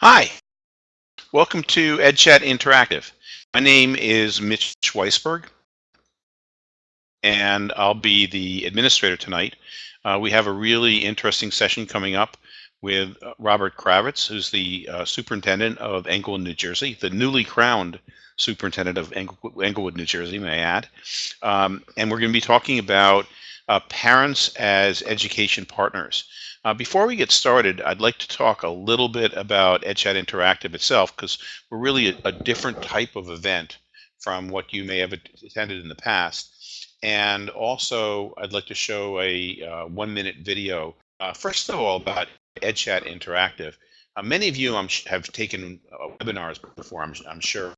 Hi, welcome to EdChat Interactive. My name is Mitch Weisburg, and I'll be the administrator tonight. Uh, we have a really interesting session coming up with Robert Kravitz, who's the uh, superintendent of Englewood, New Jersey, the newly crowned superintendent of Englewood, New Jersey, may I add. Um, and we're going to be talking about uh, parents as education partners. Uh, before we get started, I'd like to talk a little bit about EdChat Interactive itself because we're really a, a, different type of event from what you may have attended in the past. And also, I'd like to show a uh, one-minute video, uh, first of all, about EdChat Interactive. Uh, many of you have taken uh, webinars before, I'm, I'm sure,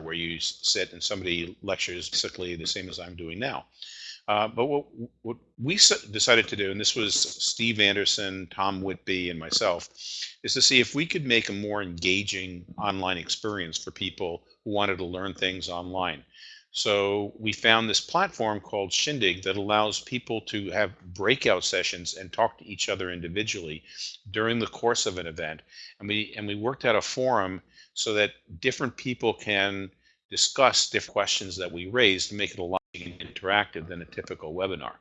where you sit and somebody lectures basically the same as I'm doing now. Uh, but what, what we decided to do, and this was Steve Anderson, Tom Whitby, and myself, is to see if we could make a more engaging online experience for people who wanted to learn things online. So we found this platform called Shindig that allows people to have breakout sessions and talk to each other individually during the course of an event. And we and we worked out a forum so that different people can discuss different questions that we raised to make it a lot interactive than a typical webinar.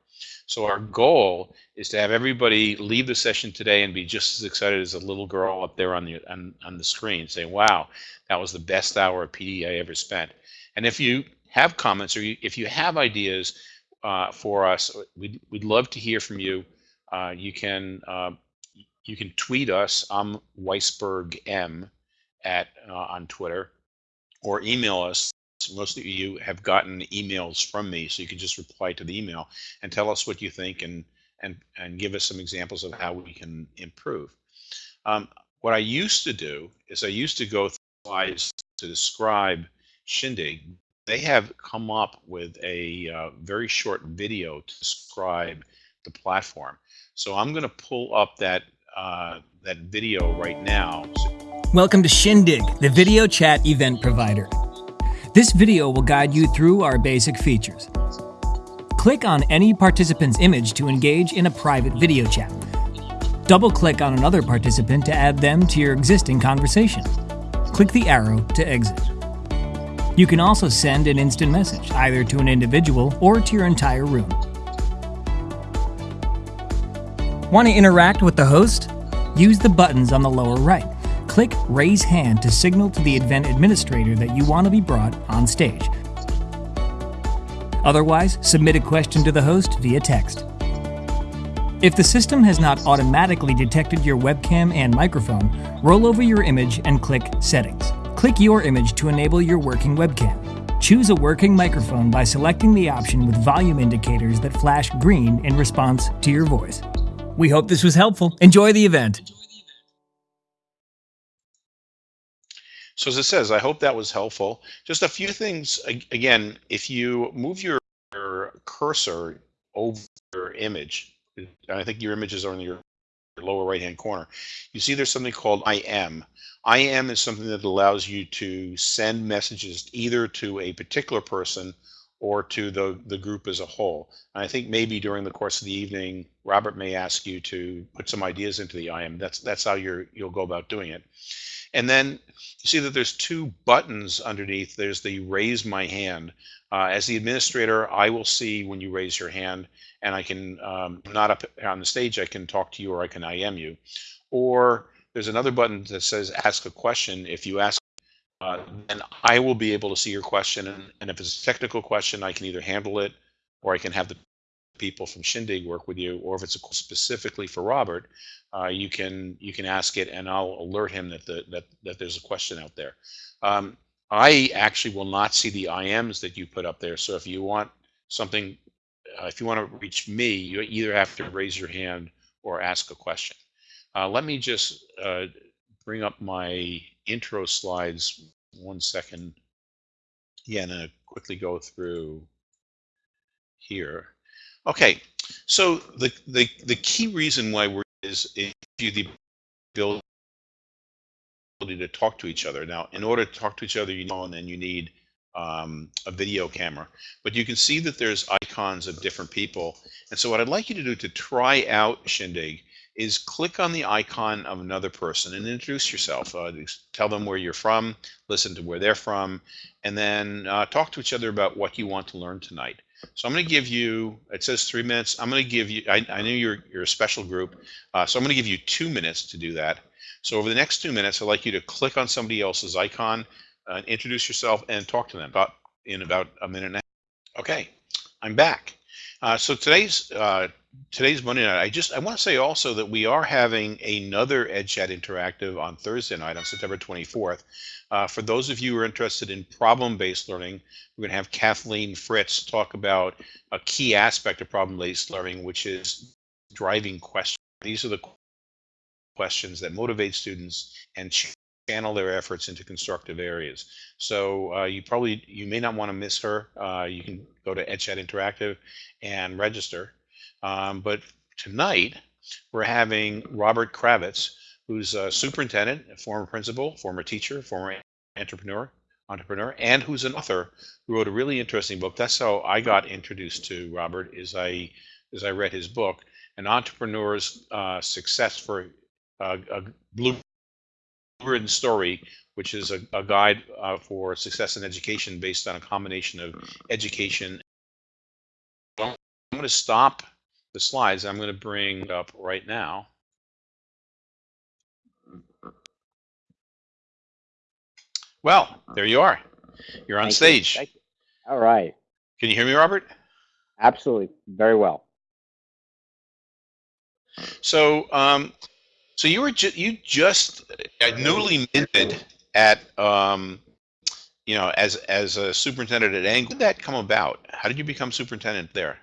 So our goal is to have everybody leave the session today and be just as excited as a little girl up there on the on, on the screen saying, wow, that was the best hour of PD I ever spent. And if you have comments or you, if you have ideas uh, for us, we'd, we'd love to hear from you. Uh, you can uh, you can tweet us. I'm Weisburg M at uh, on Twitter, or email us most of you have gotten emails from me, so you can just reply to the email and tell us what you think and and and give us some examples of how we can improve. Um, what I used to do is I used to go through slides to describe Shindig. They have come up with a uh, very short video to describe the platform. So I'm going to pull up that uh, that video right now. Welcome to Shindig, the video chat event provider. This video will guide you through our basic features. Click on any participant's image to engage in a private video chat. Double-click on another participant to add them to your existing conversation. Click the arrow to exit. You can also send an instant message, either to an individual or to your entire room. Want to interact with the host? Use the buttons on the lower right click Raise Hand to signal to the event administrator that you want to be brought on stage. Otherwise, submit a question to the host via text. If the system has not automatically detected your webcam and microphone, roll over your image and click Settings. Click your image to enable your working webcam. Choose a working microphone by selecting the option with volume indicators that flash green in response to your voice. We hope this was helpful. Enjoy the event. So as it says, I hope that was helpful. Just a few things, again, if you move your, cursor over your image, and I think your images are in your lower right hand corner, you see there's something called IM. IM is something that allows you to send messages either to a particular person or to the, the group as a whole. And I think maybe during the course of the evening, Robert may ask you to put some ideas into the IM. That's that's how you're you'll go about doing it. And then you see that there's two buttons underneath. There's the raise my hand. Uh, as the administrator, I will see when you raise your hand and I can, um, not up on the stage, I can talk to you or I can IM you. Or there's another button that says ask a question. If you ask, uh, then I will be able to see your question. And, and if it's a technical question, I can either handle it or I can have the people from Shindig work with you, or if it's specifically for Robert, uh, you can you can ask it, and I'll alert him that the that that there's a question out there. Um, I actually will not see the IMs that you put up there. So if you want something, uh, if you want to reach me, you either have to raise your hand or ask a question. Uh, let me just uh, bring up my intro slides one second. Yeah, and uh, quickly go through here. Okay, so the, the, the key reason why we're is you the ability to talk to each other. Now, in order to talk to each other, you know, and then you need um, a video camera. But you can see that there's icons of different people. And so what I'd like you to do to try out Shindig is click on the icon of another person and introduce yourself. Uh, tell them where you're from, listen to where they're from, and then uh, talk to each other about what you want to learn tonight. So I'm going to give you, it says three minutes. I'm going to give you, I, I know you're, you're a special group, uh, so I'm going to give you two minutes to do that. So over the next two minutes, I'd like you to click on somebody else's icon, uh, introduce yourself, and talk to them about in about a minute and a half. Okay, I'm back. Uh, so today's uh, today's Monday night. I just I want to say also that we are having another EdChat Interactive on Thursday night on September 24th. Uh, for those of you who are interested in problem-based learning, we're going to have Kathleen Fritz talk about a key aspect of problem-based learning, which is driving questions. These are the questions that motivate students and channel their efforts into constructive areas. So uh, you probably, you may not want to miss her. Uh, you can go to EdChat Interactive and register. Um, but tonight, we're having Robert Kravitz, who's a superintendent, a former principal, former teacher, former entrepreneur, entrepreneur, and who's an author who wrote a really interesting book. That's how I got introduced to Robert. Is I as I read his book, An Entrepreneur's uh, Success for uh, a Blueprint Story, which is a, a guide uh, for success in education based on a combination of education. I'm going to stop the slides. I'm going to bring up right now. Well, there you are. You're on Thank stage. You. You. All right. Can you hear me, Robert? Absolutely. Very well. So, um, so you were ju you just uh, newly minted at, um, you know, as as a superintendent at Angle. How did that come about? How did you become superintendent there?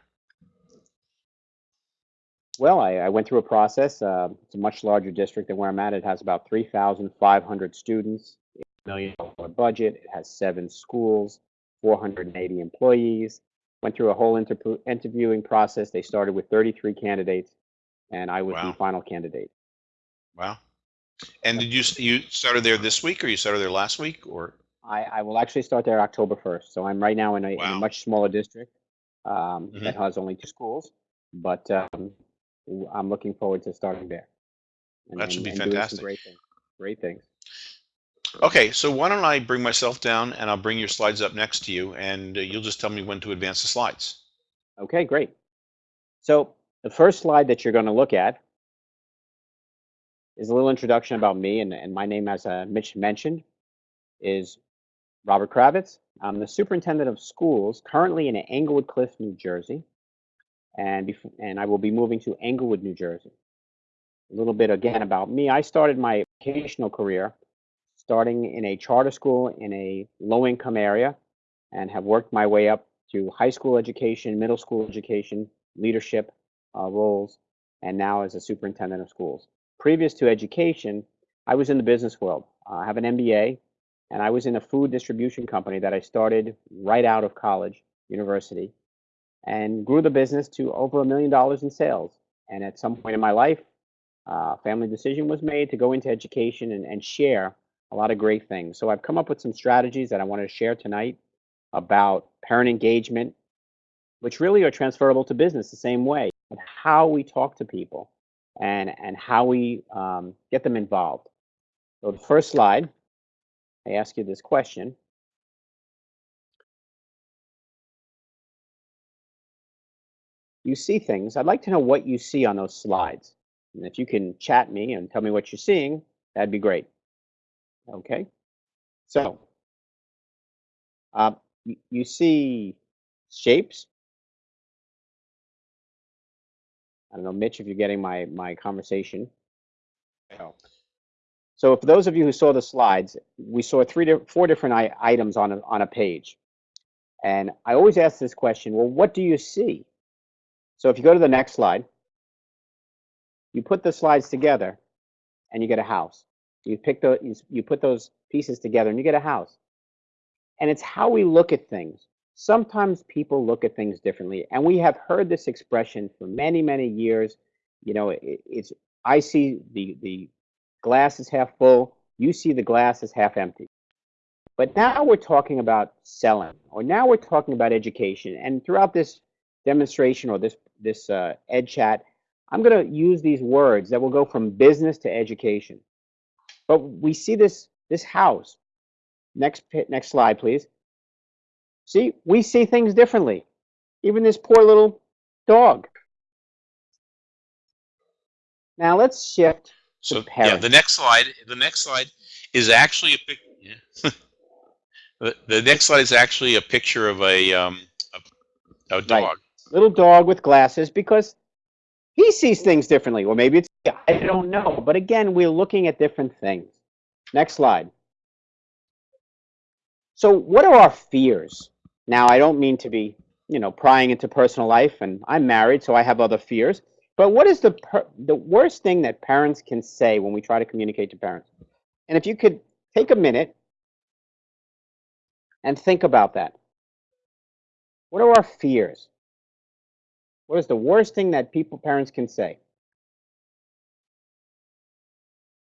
Well, I, I went through a process. Uh, it's a much larger district than where I'm at. It has about 3,500 students, a million dollar budget. It has seven schools, 480 employees. Went through a whole inter interviewing process. They started with 33 candidates, and I was Wow. the final candidate. Wow. And did you you started there this week, or you started there last week, or? I, I will actually start there October 1st. So I'm right now in a, in a much smaller district um, Mhm. that has only two schools, but um, I'm looking forward to starting there. And, That should and- be and fantastic. Great things. Great things. Okay, so why don't I bring myself down and I'll bring your slides up next to you, and uh, you'll just tell me when to advance the slides. Okay, great. So the first slide that you're going to look at is a little introduction about me, and, and my name, as uh, Mitch mentioned, is Robert Kravitz. I'm the superintendent of schools currently in Englewood Cliff, New Jersey, and and I will be moving to Englewood, New Jersey. A little bit again about me. I started my educational career starting in a charter school in a low-income area, and have worked my way up to high school education, middle school education, leadership uh, roles, and now as a superintendent of schools. Previous to education, I was in the business world. Uh, I have an MBA, and I was in a food distribution company that I started right out of college, university, and grew the business to over a million dollars in sales. And at some point in my life, uh, family decision was made to go into education and, and share a lot of great things. So I've come up with some strategies that I wanted to share tonight about parent engagement, which really are transferable to business the same way, and how we talk to people and, and how we um, get them involved. So the first slide, I ask you this question. You see things. I'd like to know what you see on those slides. And if you can chat me and tell me what you're seeing, that'd be great. Okay. So, uh, you see shapes. I don't know, Mitch, if you're getting my my conversation. Oh. So, for those of you who saw the slides, we saw three, four different items on a, on a page, and I always ask this question: Well, what do you see? So, if you go to the next slide, you put the slides together, and you get a house. You pick the you, you put those pieces together, and you get a house. And it's how we look at things. Sometimes people look at things differently, and we have heard this expression for many, many years. You know, it, it's I see the the glass is half full, you see the glass is half empty. But now we're talking about selling, or now we're talking about education. And throughout this demonstration or this this uh, ed chat, I'm going to use these words that will go from business to education. But we see this this house. Next next slide, please. See, we see things differently. Even this poor little dog. Now let's shift. So yeah, the next slide. The next slide is actually a pic. Yeah. the, the next slide is actually a picture of a um a, a dog. Little dog with glasses because he sees things differently. Or maybe it's I don't know. But again, we're looking at different things. Next slide. So what are our fears? Now, I don't mean to be, you know, prying into personal life, and I'm married, so I have other fears. But what is the the worst thing that parents can say when we try to communicate to parents? And if you could take a minute and think about that. What are our fears? What is the worst thing that people parents can say?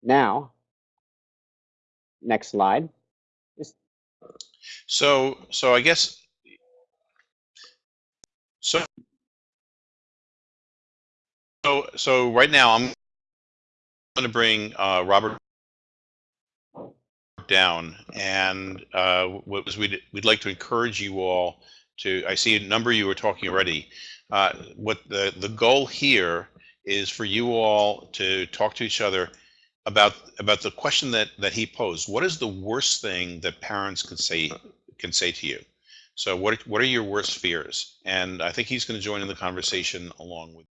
Now, next slide. So so I guess so so so right now I'm going to bring uh, Robert down, and uh, what was we'd we'd like to encourage you all to. I see a number you were talking already. Uh, what the the goal here is for you all to talk to each other about about the question that that he posed. What is the worst thing that parents can say can say to you? So what what are your worst fears? And I think he's going to join in the conversation along with.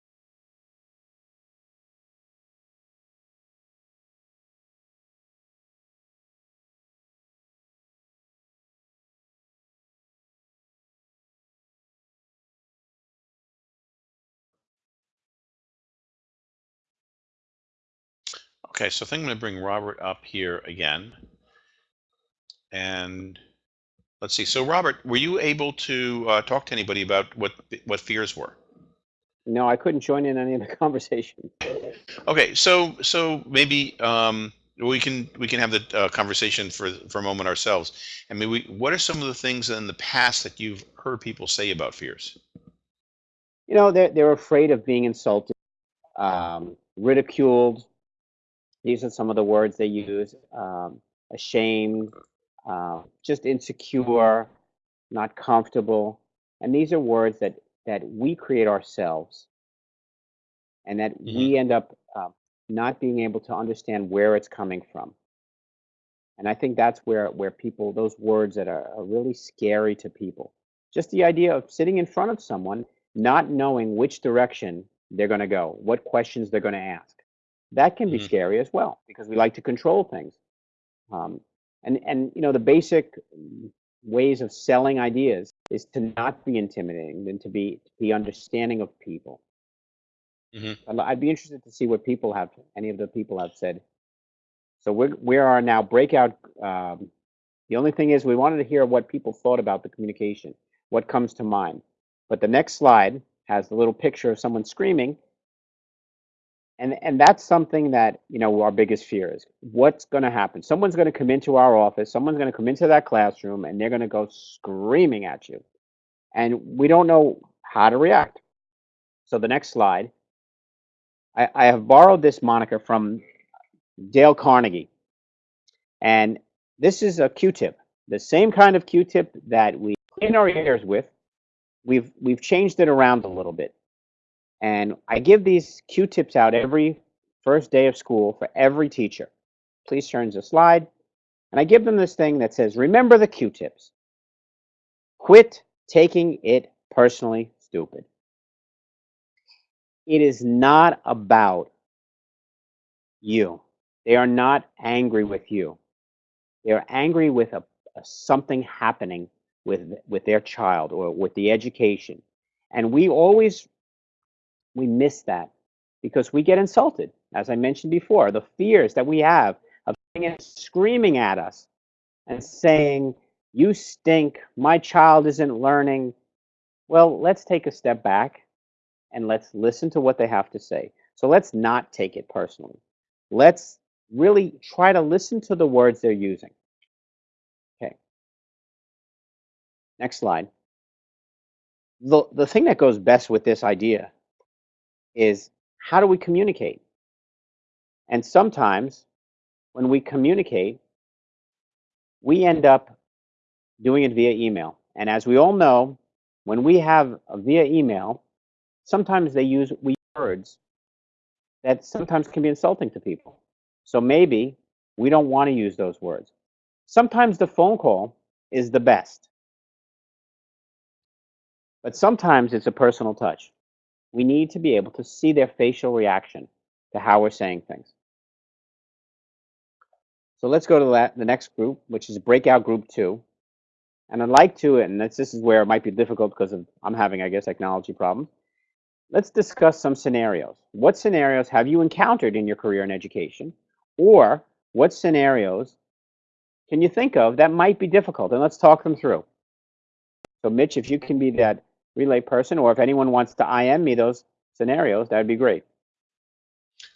Okay, so I think I'm going to bring Robert up here again. And let's see. So Robert, were you able to uh, talk to anybody about what what fears were? No, I couldn't join in any of the conversation. Okay, so so maybe um, we can we can have the uh, conversation for for a moment ourselves. I mean, we, what are some of the things in the past that you've heard people say about fears? You know, they're, they're afraid of being insulted, um, ridiculed. These are some of the words they use um, ashamed, uh, just insecure, not comfortable. And these are words that, that we create ourselves and that we end up uh, not being able to understand where it's coming from. And I think that's where, where people, those words that are, are really scary to people. Just the idea of sitting in front of someone, not knowing which direction they're going to go, what questions they're going to ask. That can be Mhm. scary as well because we like to control things. Um, and, and, you know, the basic mm, ways of selling ideas is to not be intimidating and to be, to be understanding of people. Mhm. I'd, be interested to see what people have, any of the people have said. So we're, we are now breakout. Um, the only thing is we wanted to hear what people thought about the communication, what comes to mind. But the next slide has the little picture of someone screaming. And, and that's something that, you know, our biggest fear is what's going to happen? Someone's going to come into our office, someone's going to come into that classroom, and they're going to go screaming at you. And we don't know how to react. So the next slide, I, I have borrowed this moniker from Dale Carnegie. And this is a Q-tip, the same kind of Q-tip that we clean our ears with. We've we've changed it around a little bit. And I give these Q-tips out every first day of school for every teacher. Please turn to the slide. And I give them this thing that says, remember the Q-tips. Quit taking it personally stupid. It is not about you. They are not angry with you. They are angry with a, a something happening with with their child or with the education. And we always we miss that because we get insulted. As I mentioned before, the fears that we have of screaming at us and saying, "You stink. My child isn't learning." Well, let's take a step back and let's listen to what they have to say. So let's not take it personally. Let's really try to listen to the words they're using. Okay. Next slide. The, the thing that goes best with this idea is how do we communicate? And sometimes when we communicate, we end up doing it via email. And as we all know, when we have a via email, sometimes they use we words that sometimes can be insulting to people. So maybe we don't want to use those words. Sometimes the phone call is the best. But sometimes it's a personal touch. We need to be able to see their facial reaction to how we're saying things. So let's go to that, the next group, which is breakout group two. And I'd like to, and this, this is where it might be difficult because of, I'm having, I guess, technology problems. Let's discuss some scenarios. What scenarios have you encountered in your career in education? Or what scenarios can you think of that might be difficult? And let's talk them through. So Mitch, if you can be that relay person, or if anyone wants to IM me those scenarios, that'd be great.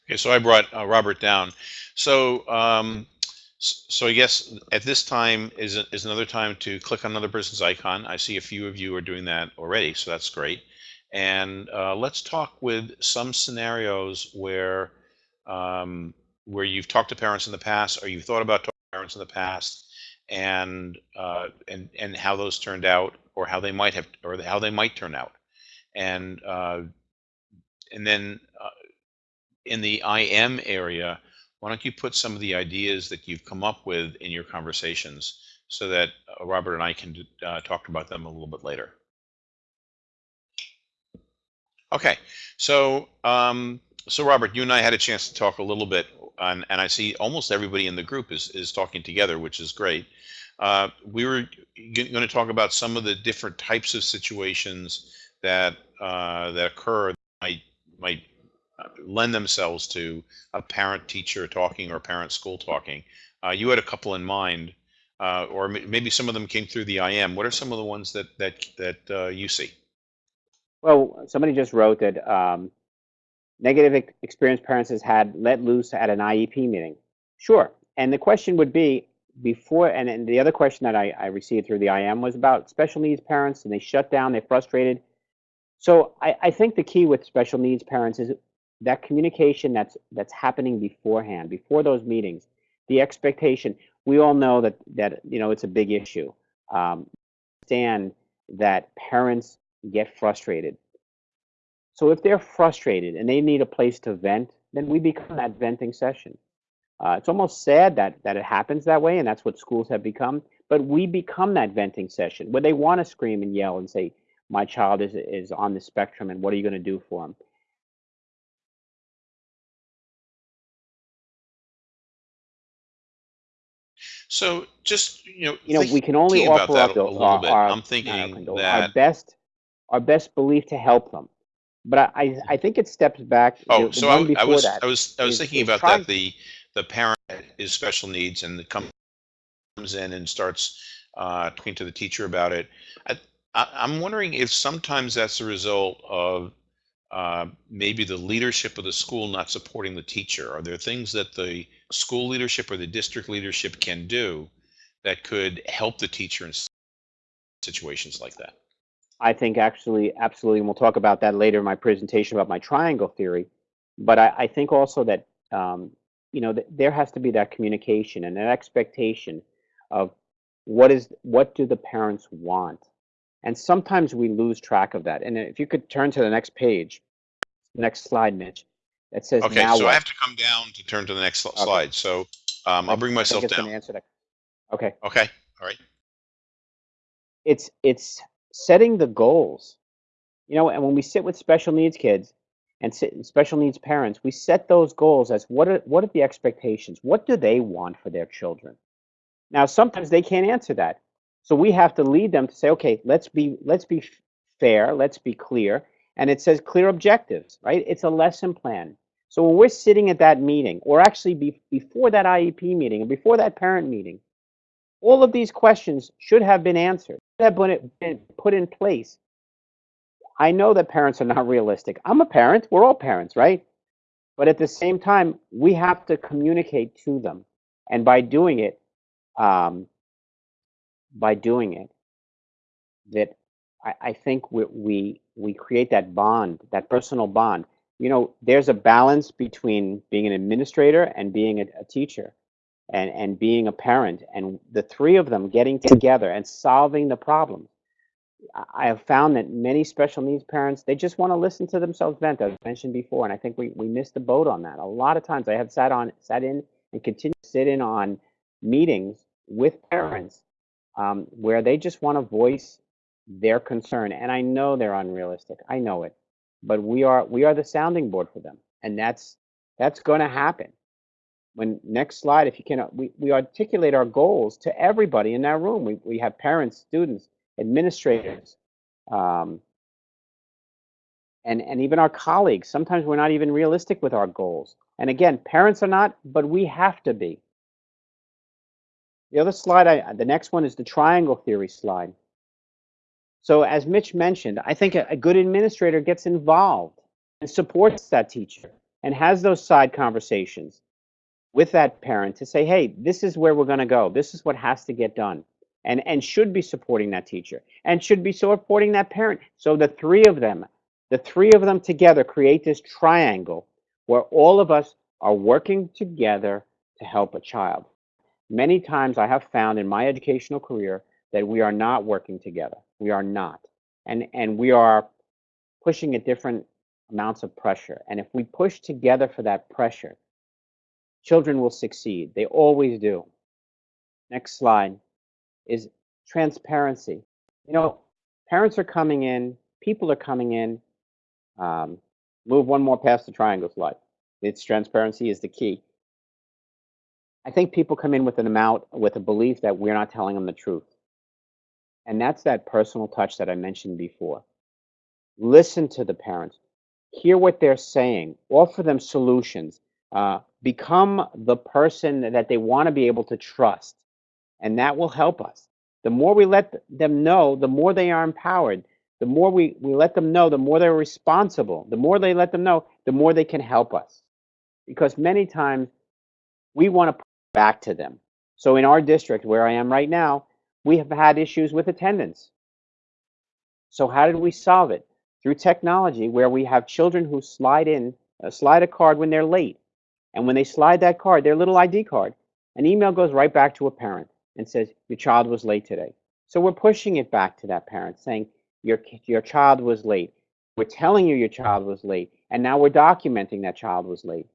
Okay, so I brought uh, Robert down. So, um, so I guess at this time is is another time to click on another person's icon. I see a few of you are doing that already, so that's great. And uh, let's talk with some scenarios where um, where you've talked to parents in the past, or you've thought about talking to parents in the past, and uh, and and how those turned out, or how they might have, or how they might turn out, and uh, and then uh, in the IM area, why don't you put some of the ideas that you've come up with in your conversations, so that uh, Robert and I can uh, talk about them a little bit later. Okay, so um, so Robert, you and I had a chance to talk a little bit, and, and I see almost everybody in the group is is talking together, which is great. Uh, we were going to talk about some of the different types of situations that uh, that occur that might might uh, lend themselves to a parent teacher talking or parent school talking. Uh, you had a couple in mind, uh, or maybe some of them came through the IM. What are some of the ones that that that uh, you see? Well, somebody just wrote that um, negative experience parents has had let loose at an IEP meeting. Sure, and the question would be, before, and, and the other question that I, I received through the IM was about special needs parents, and they shut down, they're frustrated. So I, I think the key with special needs parents is that communication that's that's happening beforehand, before those meetings, the expectation. We all know that that you know it's a big issue. Um, understand that parents get frustrated. So if they're frustrated and they need a place to vent, then we become that venting session. Uh, it's almost sad that that it happens that way, and that's what schools have become. But we become that venting session where they want to scream and yell and say, "My child is is on the spectrum, and what are you going to do for him?" So just you know, you know, we can only offer up a, a. Our, I'm thinking our, that our best our best belief to help them. But I I, I think it steps back. Oh, the, so the I, one I was I was I was thinking about that. The the parent is special needs and the comes in and starts uh, talking to the teacher about it. I, I'm wondering if sometimes that's a result of uh, maybe the leadership of the school not supporting the teacher. Are there things that the school leadership or the district leadership can do that could help the teacher in situations like that? I think actually, absolutely, and we'll talk about that later in my presentation about my triangle theory. But I, I think also that um, you know th- there has to be that communication and that expectation of what is what do the parents want, and sometimes we lose track of that. And if you could turn to the next page, next slide, Mitch, that says Okay, so what? I have to come down to turn to the next sl- slide. So um, I'll bring myself down. answer that. Okay. Okay, all right. it's it's setting the goals you know and when we sit with special needs kids and special needs parents we set those goals as what are what are the expectations? What do they want for their children? Now sometimes they can't answer that. So we have to lead them to say okay let's be let's be fair let's be clear. And it says clear objectives right? It's a lesson plan. So when we're sitting at that meeting or actually be, before that iep meeting or before that parent meeting all of these questions should have been answered, should have been put in place. I know that parents are not realistic. I'm a parent. We're all parents, right? But at the same time, we have to communicate to them, and by doing it, um, by doing it, that I, I think we, we we create that bond, that personal bond. you know, there's a balance between being an administrator and being a, a teacher and, and being a parent. And the three of them getting together and solving the problem. I have found that many special needs parents, they just want to listen to themselves vent, as I mentioned before. And I think we, we missed the boat on that. A lot of times I have sat on, sat in and continue to sit in on meetings with parents um, where they just want to voice their concern. And I know they're unrealistic. I know it but we are we are the sounding board for them and that's that's going to happen when next slide if you can we, we articulate our goals to everybody in that room we, we have parents students administrators um, and and even our colleagues sometimes we're not even realistic with our goals and again parents are not but we have to be the other slide I, the next one is the triangle theory slide so as Mitch mentioned, I think a, a good administrator gets involved and supports that teacher and has those side conversations with that parent to say, hey, this is where we're going to go. This is what has to get done. And, and should be supporting that teacher and should be supporting that parent. So the three of them, the three of them together create this triangle where all of us are working together to help a child. Many times I have found in my educational career that we are not working together. We are not. And, and we are pushing at different amounts of pressure. And if we push together for that pressure, children will succeed. They always do. Next slide is transparency. You know, parents are coming in, people are coming in. Um, move one more past the triangle slide. It's transparency is the key. I think people come in with an amount, with a belief that we're not telling them the truth. And that's that personal touch that I mentioned before. Listen to the parents, hear what they're saying, offer them solutions, uh, become the person that they want to be able to trust. And that will help us. The more we let them know, the more they are empowered. The more we, we let them know, the more they're responsible. The more they let them know, the more they can help us. Because many times we want to put back to them. So in our district, where I am right now, we have had issues with attendance. So how did we solve it? Through technology where we have children who slide in, uh, slide a card when they're late. And when they slide that card, their little ID card, an email goes right back to a parent and says, your child was late today. So we're pushing it back to that parent saying, your, your child was late. We're telling you your child was late. And now we're documenting that child was late.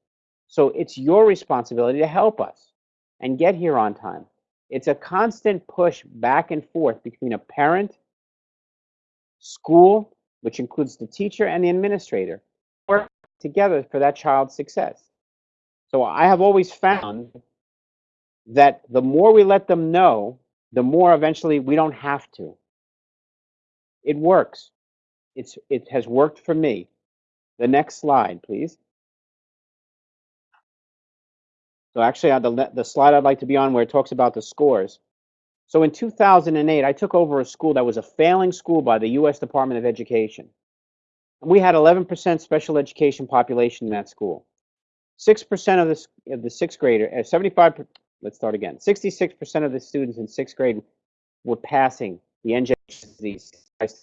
So it's your responsibility to help us and get here on time. It's a constant push back and forth between a parent, school, which includes the teacher and the administrator, work together for that child's success. So I have always found that the more we let them know, the more eventually we don't have to. It works. It's, it has worked for me. The next slide, please. So actually, on the, the slide I'd like to be on where it talks about the scores. So in 2008, I took over a school that was a failing school by the U.S. Department of Education. And we had 11% special education population in that school. 6% of the, of the sixth grader, uh, 75, let's start again. 66% of the students in sixth grade were passing the NJASK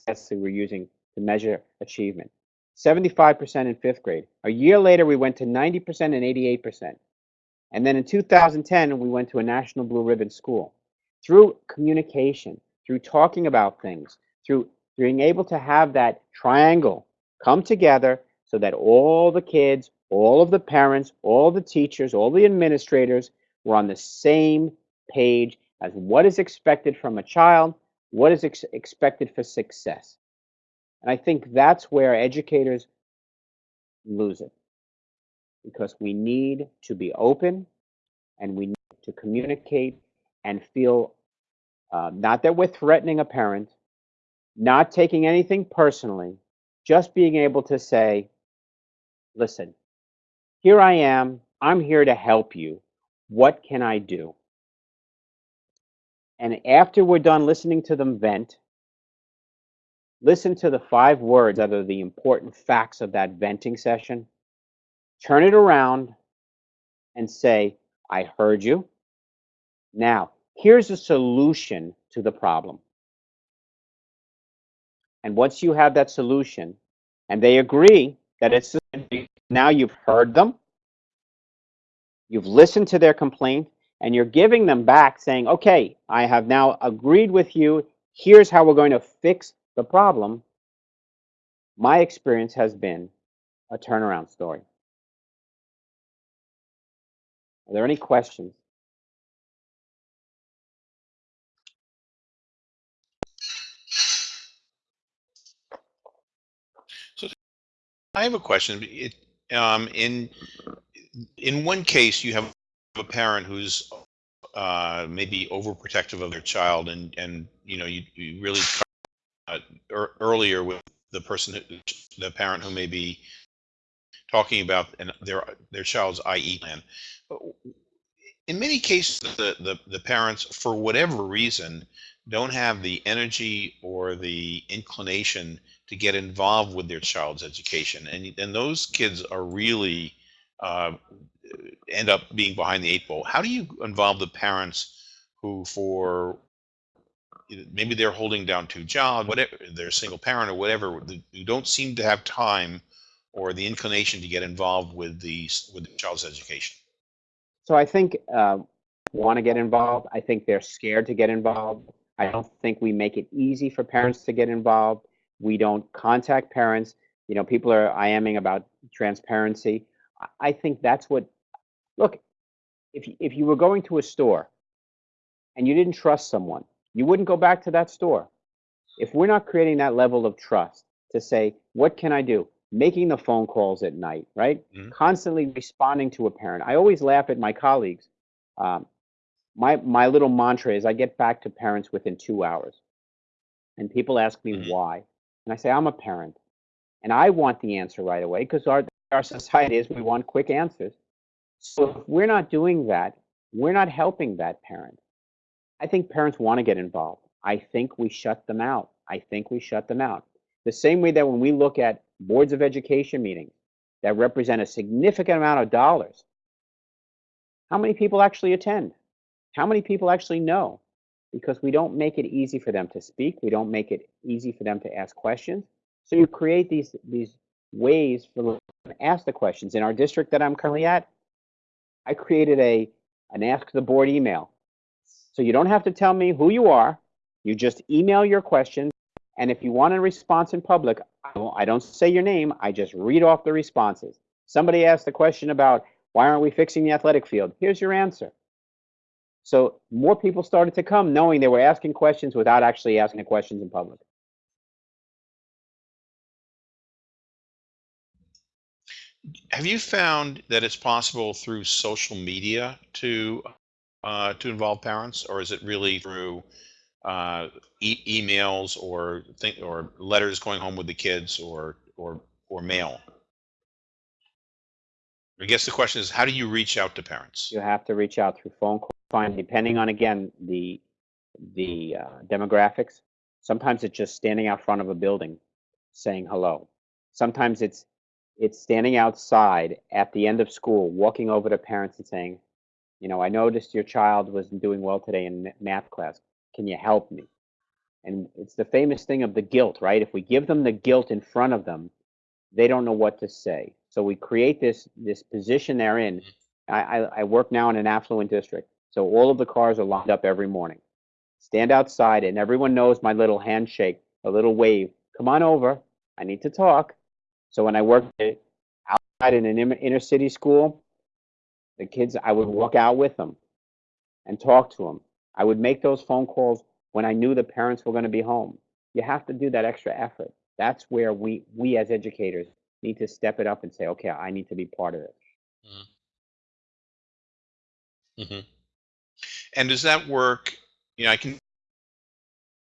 tests we were using to measure achievement. 75% in fifth grade. A year later, we went to 90% and 88%. And then in 2010, we went to a National Blue Ribbon school. Through communication, through talking about things, through being able to have that triangle come together so that all the kids, all of the parents, all the teachers, all the administrators were on the same page as what is expected from a child, what is ex expected for success. And I think that's where educators lose it because we need to be open and we need to communicate and feel uh, not that we're threatening a parent, not taking anything personally, just being able to say, listen, here I am. I'm here to help you. What can I do? And after we're done listening to them vent, listen to the five words that are the important facts of that venting session turn it around and say, I heard you. Now, here's a solution to the problem. And once you have that solution, and they agree that it's now you've heard them, you've listened to their complaint, and you're giving them back saying, okay, I have now agreed with you. Here's how we're going to fix the problem. My experience has been a turnaround story. Are there any questions? So I have a question. It, um, in in one case, you have a parent who's uh, maybe overprotective of their child, and and you know you, you really uh, er, earlier with the person, the parent who may be talking about an, their their child's IE plan. In many cases, the, the the parents, for whatever reason, don't have the energy or the inclination to get involved with their child's education, and and those kids are really uh, end up being behind the eight ball. How do you involve the parents who, for maybe they're holding down two jobs, whatever they're single parent or whatever, who don't seem to have time or the inclination to get involved with the with the child's education? So I think uh, want to get involved. I think they're scared to get involved. I don't think we make it easy for parents to get involved. We don't contact parents. You know, people are IMing about transparency. I think that's what. Look, if if you were going to a store and you didn't trust someone, you wouldn't go back to that store. If we're not creating that level of trust to say, what can I do? Making the phone calls at night, right? Mm-hmm. Constantly responding to a parent. I always laugh at my colleagues. Um, my my little mantra is I get back to parents within two hours, and people ask me mm-hmm. why, and I say I'm a parent, and I want the answer right away because our our society is we want quick answers. So if we're not doing that, we're not helping that parent. I think parents want to get involved. I think we shut them out. I think we shut them out. The same way that when we look at boards of education meetings that represent a significant amount of dollars, how many people actually attend? How many people actually know? Because we don't make it easy for them to speak. We don't make it easy for them to ask questions. So you create these, these ways for ask the questions. In our district that I'm currently at, I created a an ask the board email. So you don't have to tell me who you are. You just email your questions. And if you want a response in public, I don't say your name. I just read off the responses. Somebody asked the question about why aren't we fixing the athletic field? Here's your answer. So more people started to come knowing they were asking questions without actually asking the questions in public. Have you found that it's possible through social media to uh, to involve parents, or is it really through uh, e- emails or think or letters going home with the kids, or or or mail? I guess the question is, how do you reach out to parents? You have to reach out through phone call, depending on again the the uh, demographics. Sometimes it's just standing out front of a building saying hello. Sometimes it's it's standing outside at the end of school, walking over to parents and saying, you know, I noticed your child wasn't doing well today in math class. Can you help me? And it's the famous thing of the guilt, right? If we give them the guilt in front of them, they don't know what to say. So we create this this position they're in. Mm-hmm. I, I, I work now in an affluent district, so all of the cars are lined up every morning. Stand outside, and everyone knows my little handshake, a little wave. Come on over. I need to talk. So when I worked outside in an inner city school, the kids, I would walk out with them and talk to them. I would make those phone calls when I knew the parents were going to be home. You have to do that extra effort. That's where we, we as educators need to step it up and say, okay, I need to be part of it. Mm-hmm. mm-hmm. And does that work? You know, I can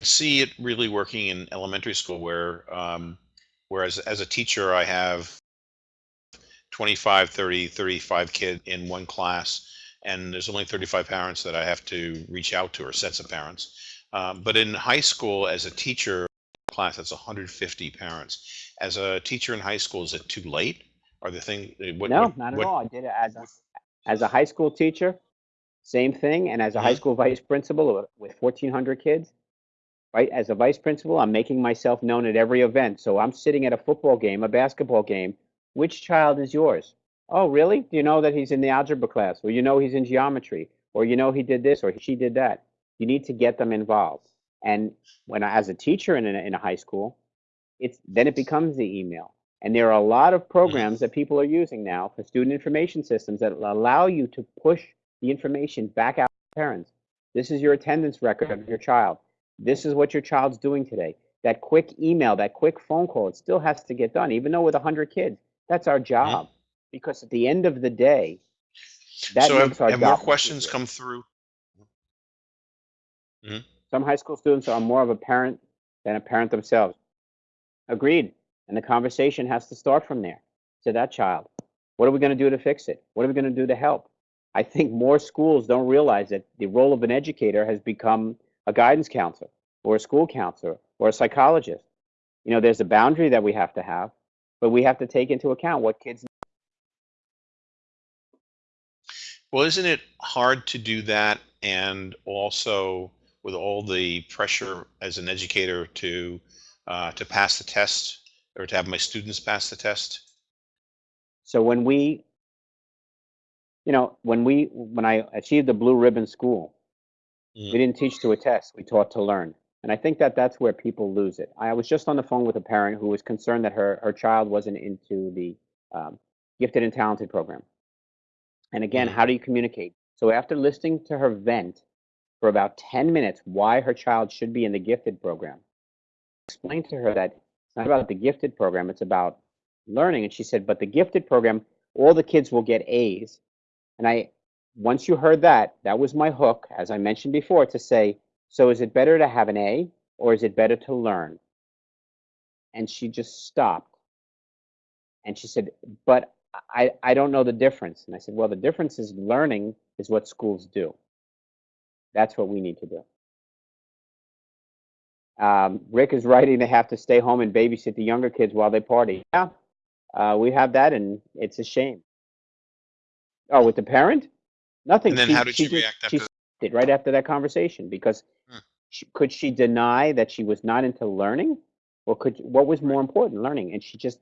see it really working in elementary school where um, Whereas as a teacher, I have 25, 30, 35 kids in one class, and there's only 35 parents that I have to reach out to or sets of parents. Um, but in high school, as a teacher class, that's 150 parents. As a teacher in high school, is it too late? Are the thing? Eh, what, no, what, not at what, all. I did it as a, as a high school teacher, same thing, and as a mm-hmm. high school vice principal with 1,400 kids, right? As a vice principal, I'm making myself known at every event. So I'm sitting at a football game, a basketball game, which child is yours? Oh, really? Do you know that he's in the algebra class? Or you know he's in geometry? Or you know he did this or she did that? You need to get them involved. And when I, as a teacher in a, in a high school, it's then it becomes the email. And there are a lot of programs that people are using now for student information systems that allow you to push the information back out to parents. This is your attendance record of your child. This is what your child's doing today. That quick email, that quick phone call, it still has to get done, even though with 100 kids. That's our job. Because at the end of the day, that so have, makes our have more questions come through? Mm-hmm. Some high school students are more of a parent than a parent themselves. Agreed. And the conversation has to start from there to that child. What are we going to do to fix it? What are we going to do to help? I think more schools don't realize that the role of an educator has become a guidance counselor or a school counselor or a psychologist. You know, there's a boundary that we have to have, but we have to take into account what kids Well, isn't it hard to do that and also with all the pressure as an educator to uh, to pass the test or to have my students pass the test? So when we, you know, when we, when I achieved the blue ribbon school, Mm. we didn't teach to a test, we taught to learn. And I think that that's where people lose it. I was just on the phone with a parent who was concerned that her, her child wasn't into the um, gifted and talented program. And again, Mm. how do you communicate? So after listening to her vent for about 10 minutes why her child should be in the gifted program, explained to her that it's not about the gifted program, it's about learning. And she said, but the gifted program, all the kids will get A's. And I, once you heard that, that was my hook, as I mentioned before, to say, so is it better to have an A or is it better to learn? And she just stopped. And she said, but I, I don't know the difference. And I said, well, the difference is learning is what schools do. That's what we need to do. Um, Rick is writing they have to stay home and babysit the younger kids while they party. Yeah, uh, we have that, and it's a shame. Oh, with the parent? Nothing. And then She- how did she she react she after? stopped it right after that conversation because Hmm. she, could she deny that she was not into learning, or could what was more important, learning? And she just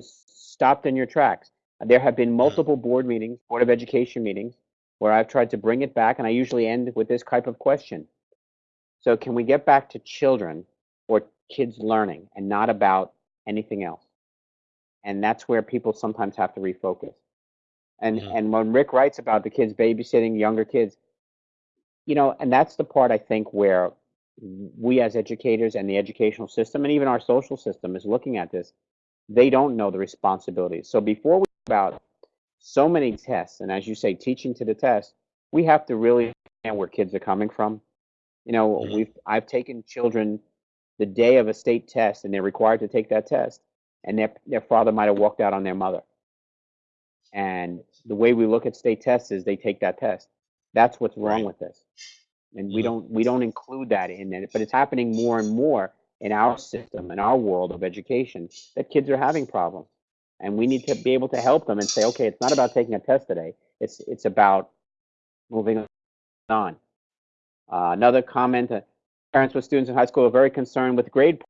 stopped in your tracks. There have been multiple board meetings, board of education meetings, where I've tried to bring it back, and I usually end with this type of question. So, can we get back to children or kids learning and not about anything else? And that's where people sometimes have to refocus. And Mhm. and when Rick writes about the kids babysitting younger kids, you know, and that's the part I think where we as educators and the educational system and even our social system is looking at this. They don't know the responsibilities. So before we about so many tests, and as you say, teaching to the test, we have to really understand where kids are coming from. You know, Mhm. we've I've taken children the day of a state test, and they're required to take that test, and their their father might have walked out on their mother. And the way we look at state tests is they take that test. That's what's wrong with this, and we Mhm. don't we don't include that in it. But it's happening more and more in our system, in our world of education, that kids are having problems, and we need to be able to help them and say, okay, it's not about taking a test today. It's it's about moving on. Uh, another comment: uh, parents with students in high school are very concerned with grade.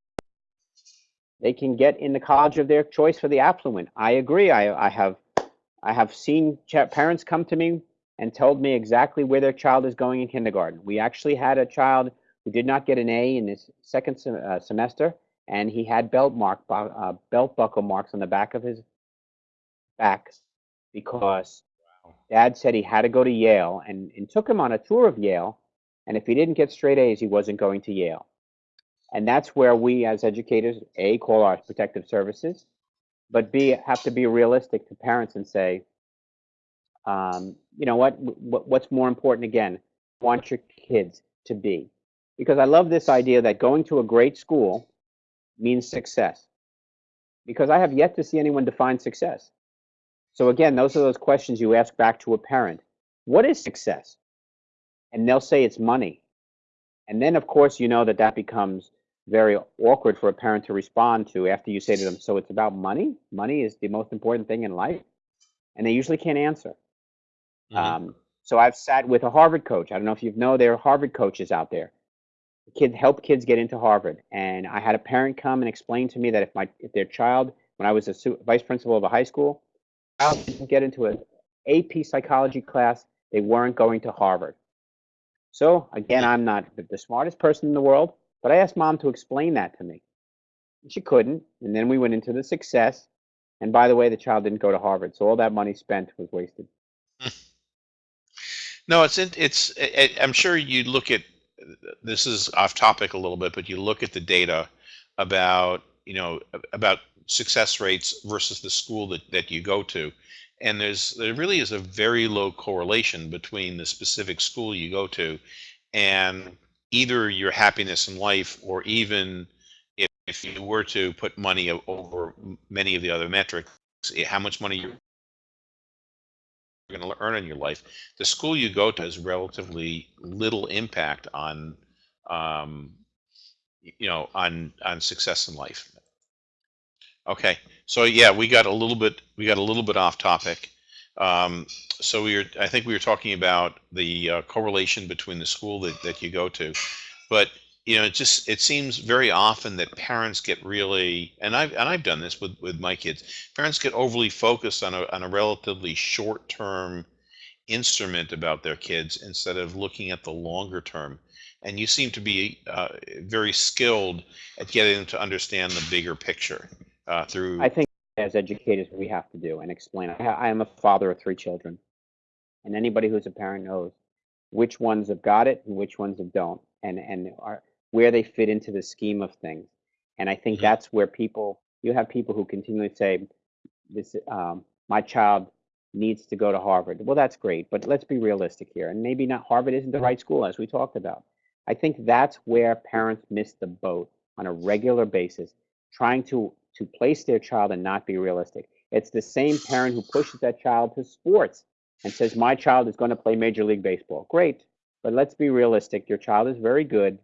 They can get in the college of their choice for the affluent. I agree. I, I have I have seen ch- parents come to me and told me exactly where their child is going in kindergarten. We actually had a child who did not get an A in his second sem- uh, semester, and he had belt mark uh, belt buckle marks on the back of his back because dad said he had to go to Yale and, and took him on a tour of Yale. And if he didn't get straight A's, he wasn't going to Yale. And that's where we as educators, A, call our protective services, but B, have to be realistic to parents and say, um, you know what, what, what's more important again, want your kids to be. Because I love this idea that going to a great school means success. Because I have yet to see anyone define success. So again, those are those questions you ask back to a parent. What is success? And they'll say it's money. And then, of course, you know that that becomes very awkward for a parent to respond to after you say to them, So it's about money? Money is the most important thing in life? And they usually can't answer. Mhm. Um, so I've sat with a Harvard coach. I don't know if you know there are Harvard coaches out there. Kid help kids get into Harvard. And I had a parent come and explain to me that if my if their child when I was a su- vice principal of a high school, didn't get into an AP psychology class. They weren't going to Harvard. So again, I'm not the smartest person in the world, but I asked mom to explain that to me. She couldn't. And then we went into the success. And by the way, the child didn't go to Harvard. So all that money spent was wasted. No, it's it's. I'm sure you look at this is off topic a little bit, but you look at the data about you know about success rates versus the school that, that you go to, and there's there really is a very low correlation between the specific school you go to and either your happiness in life or even if, if you were to put money over many of the other metrics, eh, how much money you're going to earn in your life, the school you go to has relatively little impact on, um, you know, on on success in life. Okay, so yeah, we got a little bit we got a little bit off topic. Um, so we were I think we were talking about the uh, correlation between the school that, that you go to, but you know, it just it seems very often that parents get really and I've and I've done this with with my kids. Parents get overly focused on a on a relatively short term instrument about their kids instead of looking at the longer term. And you seem to be uh, very skilled at getting them to understand the bigger picture uh, through. I think as educators, we have to do and explain. I, I am a father of three children, and anybody who's a parent knows which ones have got it and which ones have don't, and and are where they fit into the scheme of things. And I think Mhm. that's where people you have people who continually say, "This um, my child needs to go to Harvard." Well, that's great, but let's be realistic here, and maybe not Harvard isn't the right school as we talked about. I think that's where parents miss the boat on a regular basis, trying to to place their child and not be realistic. It's the same parent who pushes that child to sports and says, My child is going to play Major League Baseball. Great, but let's be realistic. Your child is very good,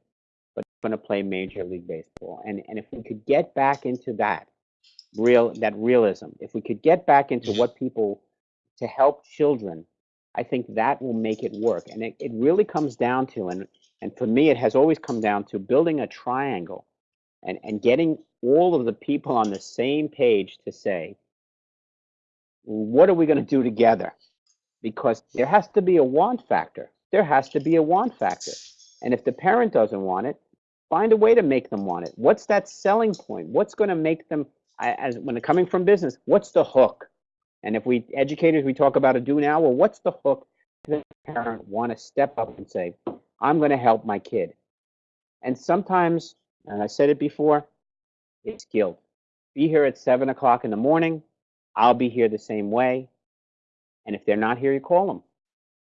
but going to play Major League Baseball. And, and if we could get back into that, real that realism, if we could get back into what people to help children, I think that will make it work. And it, it really comes down to, and, and for me, it has always come down to building a triangle and, and getting all of the people on the same page to say, what are we going to do together? Because there has to be a want factor. There has to be a want factor. And if the parent doesn't want it, find a way to make them want it. What's that selling point? What's going to make them, as when they're coming from business, what's the hook? And if we educators, we talk about a do now, well, what's the hook to the parent want to step up and say, I'm going to help my kid? And sometimes, and I said it before, it's guilt. Be here at seven o'clock in the morning. I'll be here the same way. And if they're not here, you call them.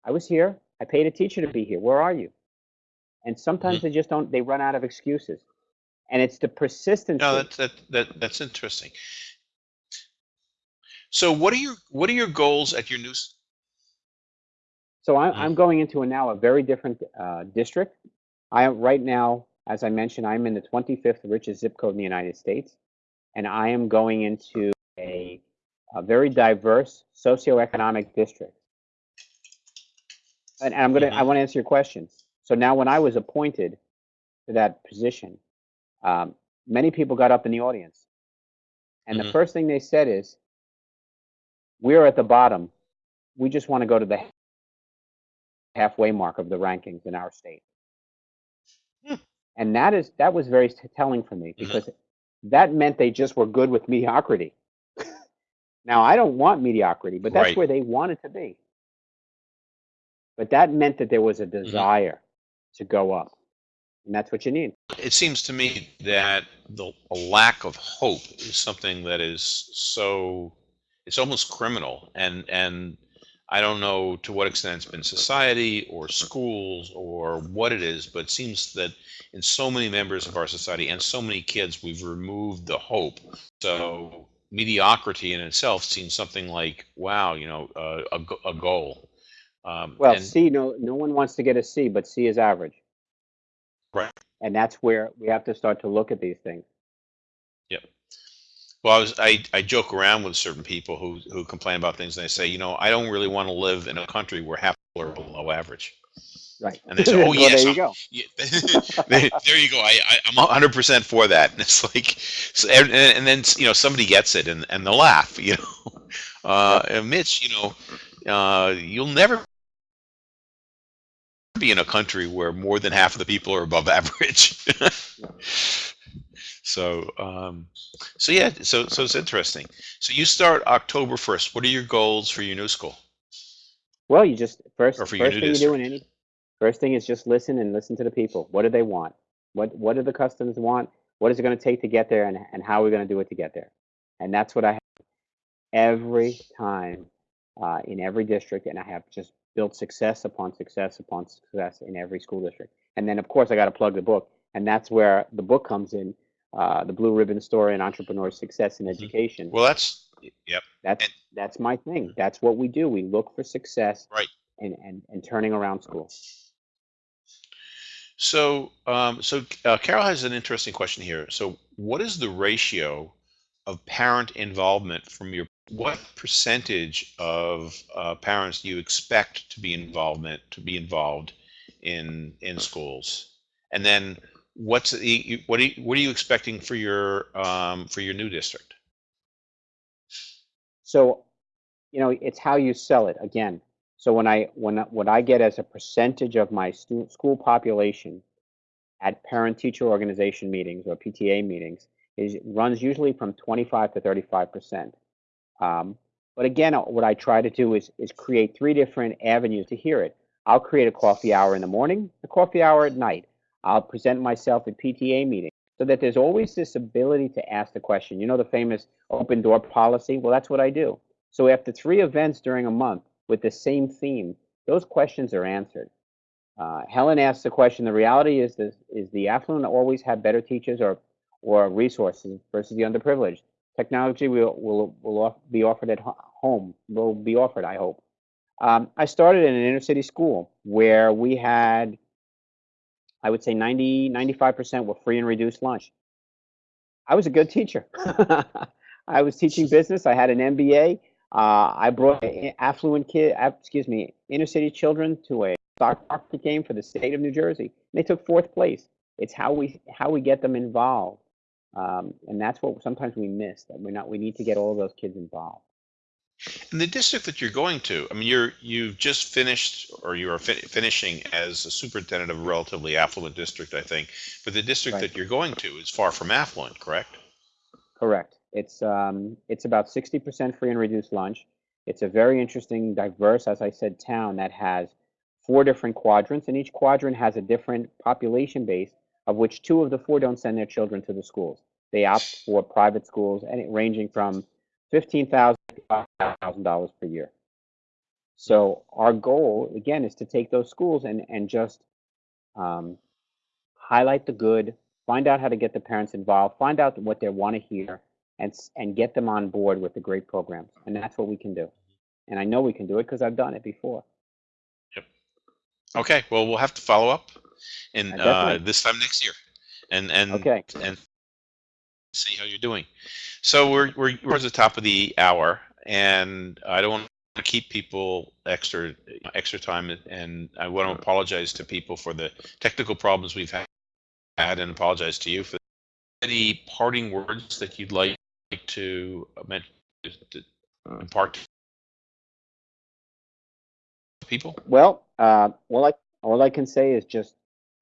I was here. I paid a teacher to be here. Where are you? And sometimes they just don't, they run out of excuses. And it's the persistence. no, that's that, that that's interesting. So what are your what are your goals at your new? So I'm, Mm. I'm going into a, now a very different uh, district. I am right now, as I mentioned, I'm in the 25th richest zip code in the United States, and I am going into a, a very diverse socioeconomic district. And, and I'm gonna, I Mhm. want to answer your question. So now, when I was appointed to that position, um, many people got up in the audience, and the Mhm. first thing they said is, "We're at the bottom. We just want to go to the halfway mark of the rankings in our state. And that is that was very telling for me mm-hmm. because that meant they just were good with mediocrity. now I don't want mediocrity, but that's Right. where they wanted to be. But that meant that there was a mm-hmm. desire to go up. And that's what you need. It seems to me that the a lack of hope is something that is so it's almost criminal and and I don't know to what extent it's been society or schools or what it is, but it seems that in so many members of our society and so many kids, we've removed the hope. So mediocrity in itself seems something like, wow, you know, uh, a, a goal. Um, Well, C no no one wants to get a C, but C is average. Right. And that's where we have to start to look at these things. Well, I was I, I joke around with certain people who who complain about things and they say, you know, I don't really want to live in a country where half people are below average. Right. And they say, "Oh well, yes, there you go. Yeah, there, you go. I, I, I'm 100% for that. And it's like, so, and, and then, you know, somebody gets it and, and they'll laugh, you know. Uh, and Mitch, you know, uh, you'll never be in a country where more than half of the people are above average. So, um, so yeah, so, so it's interesting. So you start October 1st. What are your goals for your new school? Well, you just first first thing you do in any first thing is just listen and listen to the people. What do they want? What what do the customers want? What is it going to take to get there, and and how are we going to do it to get there? And that's what I have every time uh, in every district, and I have just built success upon success upon success in every school district. And then of course I got to plug the book, and that's where the book comes in. Uh, the Blue Ribbon Story and Entrepreneur Success in Education. Well, that's, yep. That's And- that's my thing. That's what we do. We look for success, Right. and and and turning around schools. So, um, so uh, Carol has an interesting question here. So, what is the ratio of parent involvement from your? What percentage of uh, parents do you expect to be involvement to be involved in in schools? And then, what's the what are you, what are you expecting for your um, for your new district? So, you know, it's how you sell it again. So when I when what I get as a percentage of my stu- school population at parent teacher organization meetings or PTA meetings is runs usually from 25 to 35 percent. Um, but again, uh, what I try to do is is create three different avenues to hear it. I'll create a coffee hour in the morning, a coffee hour at night. I'll present myself at PTA meetings so that there's always this ability to ask the question. You know the famous open door policy? Well, that's what I do. So after three events during a month with the same theme, those questions are answered. Uh, Helen asked the question, the reality is this, is the affluent always have better teachers or, or resources versus the underprivileged? Technology will, will, will off- be offered at home, will be offered, I hope. Um, I started in an inner city school where we had, I would say 90, 95% were free and reduced lunch. I was a good teacher. I was teaching business. I had an MBA. Uh, I brought affluent kid, excuse me, inner city children to a stock market game for the state of New Jersey. And they took fourth place. It's how we how we get them involved, um, and that's what sometimes we miss. That we're not. We need to get all of those kids involved. In the district that you're going to, I mean, you're you've just finished, or you are fin- finishing as a superintendent of a relatively affluent district, I think. But the district Right. that you're going to is far from affluent, correct? Correct. It's um, it's about sixty percent free and reduced lunch. It's a very interesting, diverse, as I said, town that has four different quadrants, and each quadrant has a different population base, of which two of the four don't send their children to the schools. They opt for private schools, and it ranging from fifteen thousand to five thousand dollars per year. So our goal, again, is to take those schools and and just um, highlight the good, find out how to get the parents involved, find out what they want to hear, and and get them on board with the great programs. And that's what we can do. And I know we can do it because I've done it before. Yep. Okay, well, we'll have to follow up, and Uh, uh, this time next year, and and Okay. and see how you're doing. So we're we're towards the top of the hour, and I don't want to keep people extra extra time, and I want to apologize to people for the technical problems we've had, had and apologize to you for any parting words that you'd like to impart to people. Well, uh, all I all I can say is just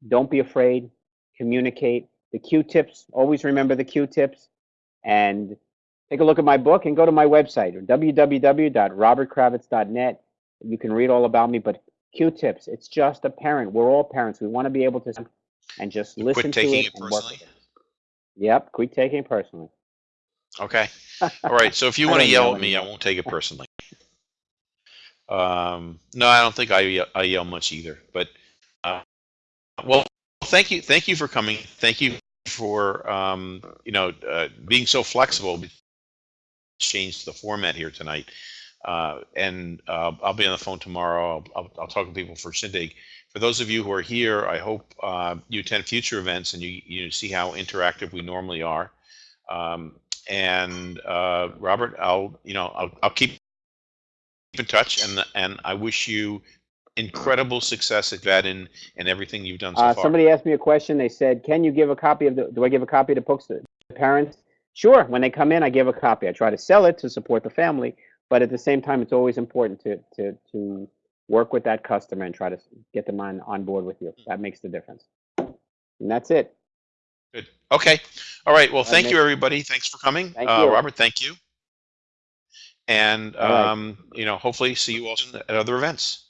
don't be afraid, communicate. The Q-tips. Always remember the Q-tips, and take a look at my book and go to my website www.robertkravitz.net. You can read all about me. But Q-tips. It's just a parent. We're all parents. We want to be able to and just Quit listen to it it and work with it. Yep, quit taking it personally. Okay. All right. So if you want to yell at me, I won't take it personally. Um, no, I don't think I yell, I yell much either. But uh, well, thank you, thank you for coming. Thank you for um, you know uh, being so flexible. Changed the format here tonight, uh, and uh, I'll be on the phone tomorrow. I'll, I'll, I'll talk to people for Shindig. For those of you who are here, I hope uh, you attend future events and you you see how interactive we normally are. Um, and uh, Robert, I'll you know I'll, I'll keep in touch, and and I wish you incredible success at Vadin and everything you've done so Uh, far. somebody asked me a question. They said, "Can you give a copy of the? Do I give a copy the books to the parents?" Sure. When they come in, I give a copy. I try to sell it to support the family, but at the same time, it's always important to to to work with that customer and try to get them on on board with you. That makes the difference. And that's it. Good. Okay. All right. Well, thank you, everybody. Thanks for coming. Thank uh, you. Robert, thank you. And, All right. um, you know, hopefully see you all soon at other events.